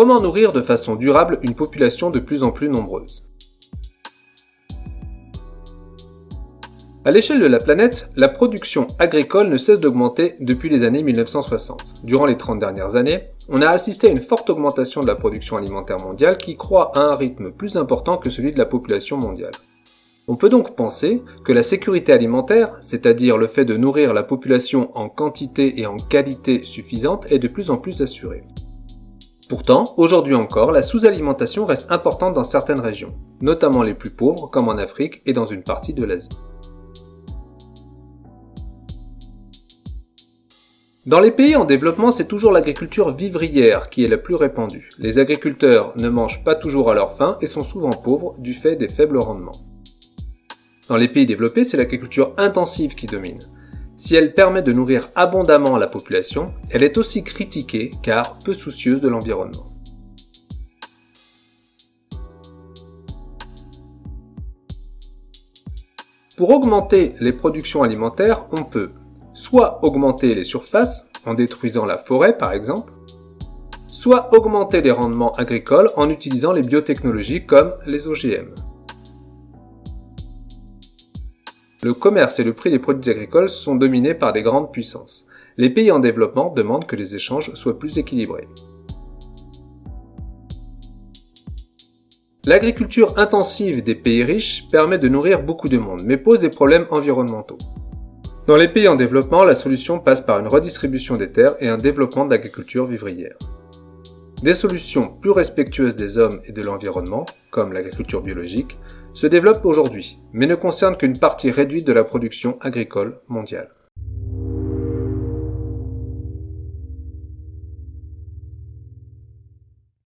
Comment nourrir de façon durable une population de plus en plus nombreuse? À l'échelle de la planète, la production agricole ne cesse d'augmenter depuis les années 1960. Durant les 30 dernières années, on a assisté à une forte augmentation de la production alimentaire mondiale qui croît à un rythme plus important que celui de la population mondiale. On peut donc penser que la sécurité alimentaire, c'est-à-dire le fait de nourrir la population en quantité et en qualité suffisante, est de plus en plus assurée. Pourtant, aujourd'hui encore, la sous-alimentation reste importante dans certaines régions, notamment les plus pauvres comme en Afrique et dans une partie de l'Asie. Dans les pays en développement, c'est toujours l'agriculture vivrière qui est la plus répandue. Les agriculteurs ne mangent pas toujours à leur faim et sont souvent pauvres du fait des faibles rendements. Dans les pays développés, c'est l'agriculture intensive qui domine. Si elle permet de nourrir abondamment la population, elle est aussi critiquée car peu soucieuse de l'environnement. Pour augmenter les productions alimentaires, on peut soit augmenter les surfaces, en détruisant la forêt par exemple, soit augmenter les rendements agricoles en utilisant les biotechnologies comme les OGM. Le commerce et le prix des produits agricoles sont dominés par des grandes puissances. Les pays en développement demandent que les échanges soient plus équilibrés. L'agriculture intensive des pays riches permet de nourrir beaucoup de monde, mais pose des problèmes environnementaux. Dans les pays en développement, la solution passe par une redistribution des terres et un développement de l'agriculture vivrière. Des solutions plus respectueuses des hommes et de l'environnement, comme l'agriculture biologique, se développent aujourd'hui, mais ne concernent qu'une partie réduite de la production agricole mondiale.